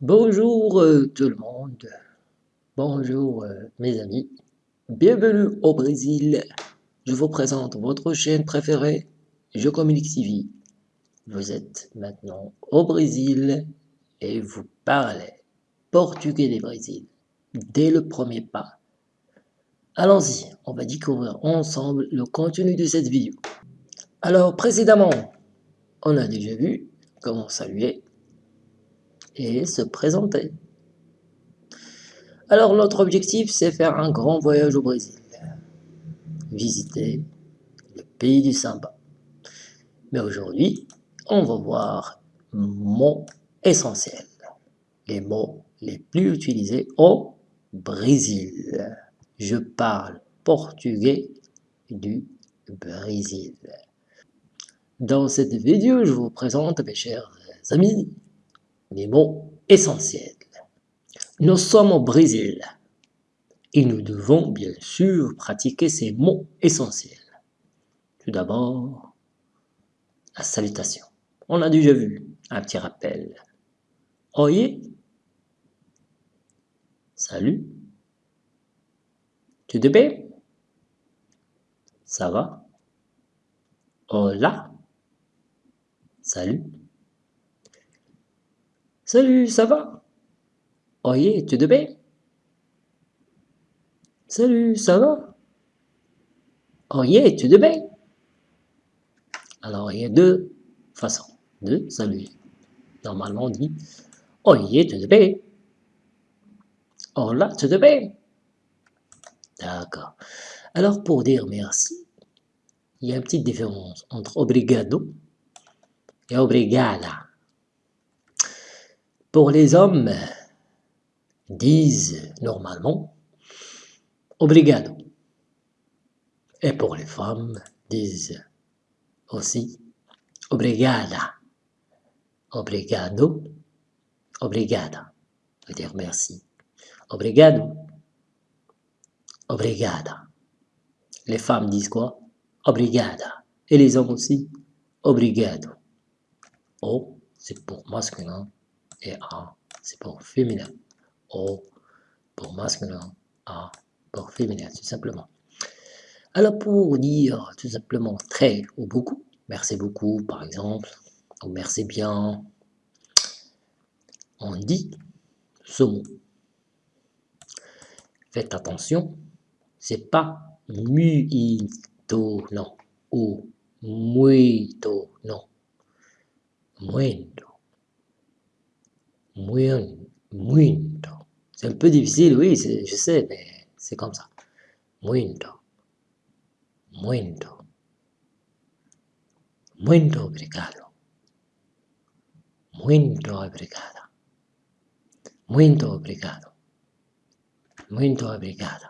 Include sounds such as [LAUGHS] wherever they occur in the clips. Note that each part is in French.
Bonjour euh, tout le monde, bonjour euh, mes amis, bienvenue au Brésil. Je vous présente votre chaîne préférée, Je Communique TV. Vous êtes maintenant au Brésil et vous parlez portugais du Brésil dès le premier pas. Allons-y, on va découvrir ensemble le contenu de cette vidéo. Alors précédemment, on a déjà vu comment saluer et se présenter. Alors notre objectif c'est faire un grand voyage au Brésil, visiter le pays du samba. Mais aujourd'hui, on va voir mots essentiels, les mots les plus utilisés au Brésil. Je parle portugais du Brésil. Dans cette vidéo, je vous présente, mes chers amis, les mots essentiels. Nous sommes au Brésil et nous devons bien sûr pratiquer ces mots essentiels. Tout d'abord, la salutation. On a déjà vu un petit rappel. Oye, salut. Tu te bien? Ça va? Hola, salut. Salut, ça va? Oye, tu te bien Salut, ça va? Oye, tu te bien Alors, il y a deux façons de saluer. Normalement, on dit Oye, tu te bien Hola, tu te bien D'accord. Alors, pour dire merci, il y a une petite différence entre obrigado et obrigada. Pour les hommes, disent normalement obrigado. Et pour les femmes, disent aussi obrigada. Obrigado, obrigada. veut dire merci. Obrigado, obrigada. Les femmes disent quoi? Obrigada. Et les hommes aussi? Obrigado. O, c'est pour masculin et A, c'est pour féminin. O pour masculin, A pour féminin, tout simplement. Alors pour dire tout simplement très ou beaucoup, merci beaucoup par exemple, ou merci bien, on dit ce mot. Faites attention, c'est pas muito, non, ou muito, non, muito. Muito. C'est un peu difficile, oui, je sais, mais c'est comme ça. Muito. Muito. Muito obrigado. Muito obrigado. Muito obrigado. Muito obrigado.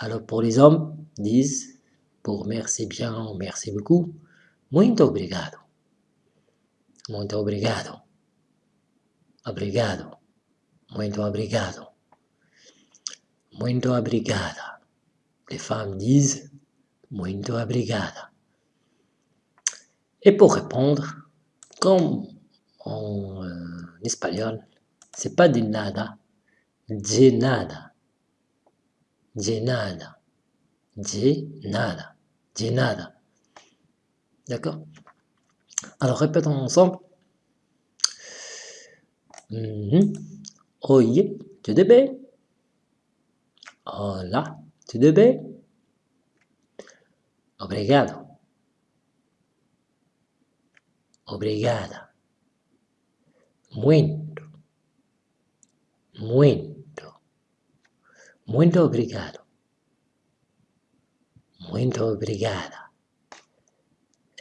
Alors pour les hommes, disent pour merci bien, merci beaucoup, muito obrigado. Muito obrigado. Obrigado. Muito obrigado. Muito obrigada. Les femmes disent muito obrigada. Et pour répondre, comme en euh, espagnol, c'est pas de nada, de nada, de nada, de nada, de nada. D'accord? Alors répétons ensemble. Uhum. Oye, tudo bem? Olá, tudo bem? Obrigado. Obrigada. Muito. Muito. Muito obrigado. Muito obrigada.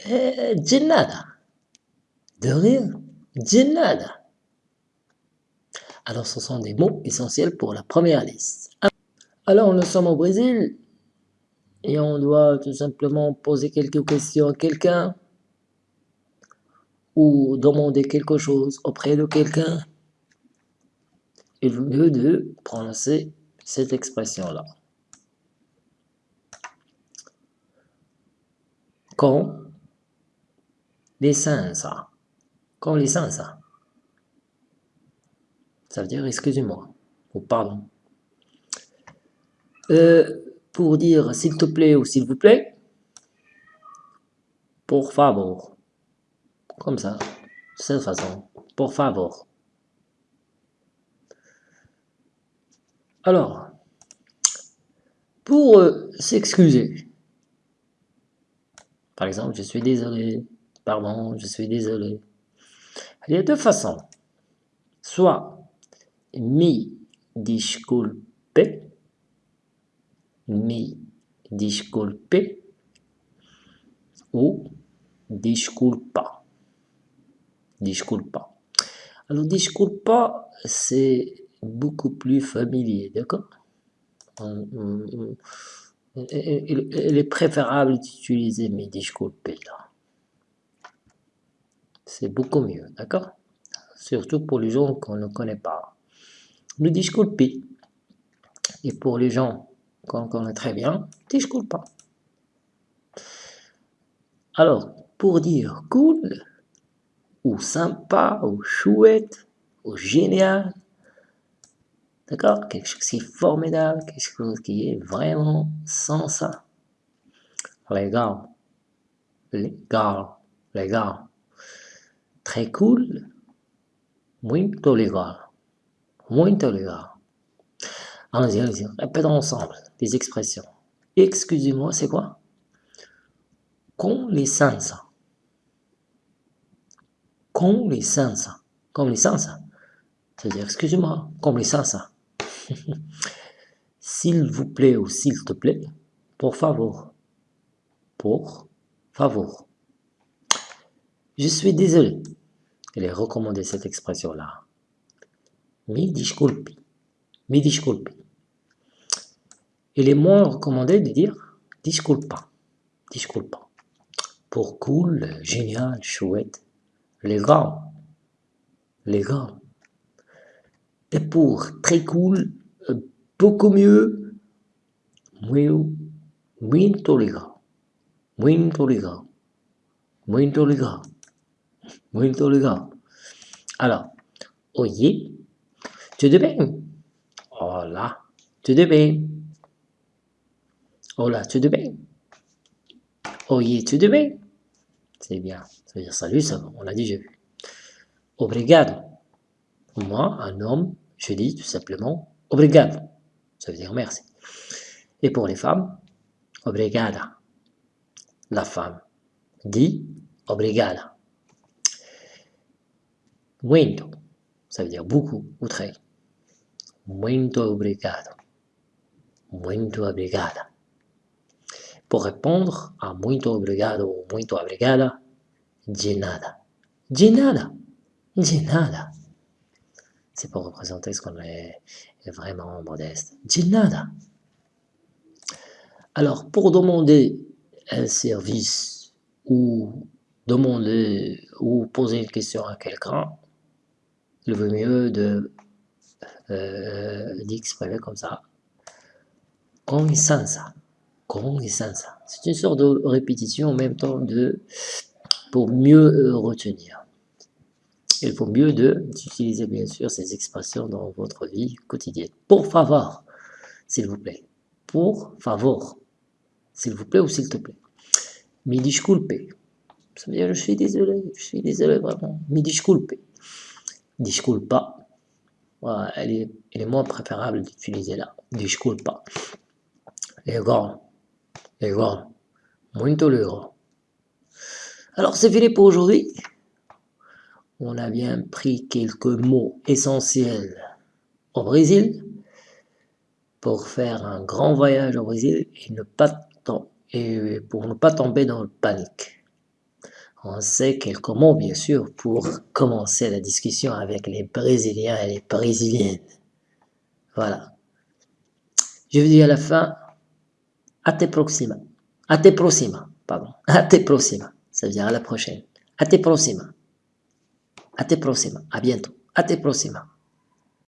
É, de nada. Rien. De nada. Alors ce sont des mots essentiels pour la première liste. Alors nous sommes au Brésil et on doit tout simplement poser quelques questions à quelqu'un ou demander quelque chose auprès de quelqu'un. Il vaut mieux de prononcer cette expression-là. Sens, quand les sens, Ça veut dire excusez-moi ou pardon. Euh, pour dire s'il te plaît ou s'il vous plaît, pour favor. Comme ça, de cette façon, pour favor. Alors, pour euh, s'excuser, par exemple, je suis désolé, pardon, je suis désolé. Il y a deux façons. Soit mi disculpe, mi disculpe ou disculpa. Disculpa. Alors, disculpa, c'est beaucoup plus familier, d'accord? Il est préférable d'utiliser mes disculpe là. C'est beaucoup mieux, d'accord? Surtout pour les gens qu'on ne connaît pas. Le disculpe. Et pour les gens qu'on connaît très bien, disculpa. Alors, pour dire cool, ou sympa, ou chouette, ou génial, D'accord Quelque chose qui est formidable, quelque chose qui est vraiment sans ça. Légal. Légal. Légal. Très cool. Muito légal. Muito légal. Allons-y, allons-y. Répétons ensemble des expressions. Excusez-moi, c'est quoi? Com licença. Com licença. Comme licença. C'est-à-dire, excusez-moi, comme licença. [LAUGHS] S'il vous plaît ou s'il te plaît, pour favor. Pour favor. Je suis désolé. Elle est recommandé cette expression-là. Mi disculpi. Mi disculpi. Il est moins recommandé de dire disculpa. Disculpa. Pour cool, génial, chouette. Les gars. Les gars. Et pour très cool, beaucoup mieux, muy, muito legal, muito legal, muito legal, muito legal. Alors, oye, tudo bem? Olá, tudo bem? Olá, tudo bem? Oye, tudo bem? C'est bien. Ça veut dire salut, ça, on l'a déjà vu. Obrigado. Moi, un homme, je dis tout simplement obrigado. Ça veut dire merci. Et pour les femmes, obrigada. La femme dit obrigada. Muito, ça veut dire beaucoup ou très. Muito obrigado. Muito obrigada. Pour répondre à muito obrigado ou muito obrigada, de nada. De nada. De nada. C'est pour représenter ce qu'on est vraiment modeste. nada. Alors, pour demander un service ou demander ou poser une question à quelqu'un, il vaut mieux de euh, d'exprimer comme ça. C'est une sorte de répétition en même temps de pour mieux euh, retenir il faut mieux d'utiliser bien sûr ces expressions dans votre vie quotidienne. Pour favor, s'il vous plaît. Pour favor, s'il vous plaît ou s'il te plaît. Mi disculpe. Ça veut dire je suis désolé, je suis désolé vraiment. Mi disculpe. Disculpa. Voilà, elle, est, moins préférable d'utiliser là. Disculpa. Legal. Legal. Muito legal. Alors c'est fini pour aujourd'hui on a bien pris quelques mots essentiels au Brésil pour faire un grand voyage au Brésil et, ne pas et pour ne pas tomber dans le panique. On sait quelques mots, bien sûr, pour commencer la discussion avec les Brésiliens et les Brésiliennes. Voilà. Je vous dis à la fin, à te proxima. À te proxima, pardon. [LAUGHS] À te proxima. Ça veut dire à la prochaine. À te proxima. Até próxima. A bientôt. Até próxima.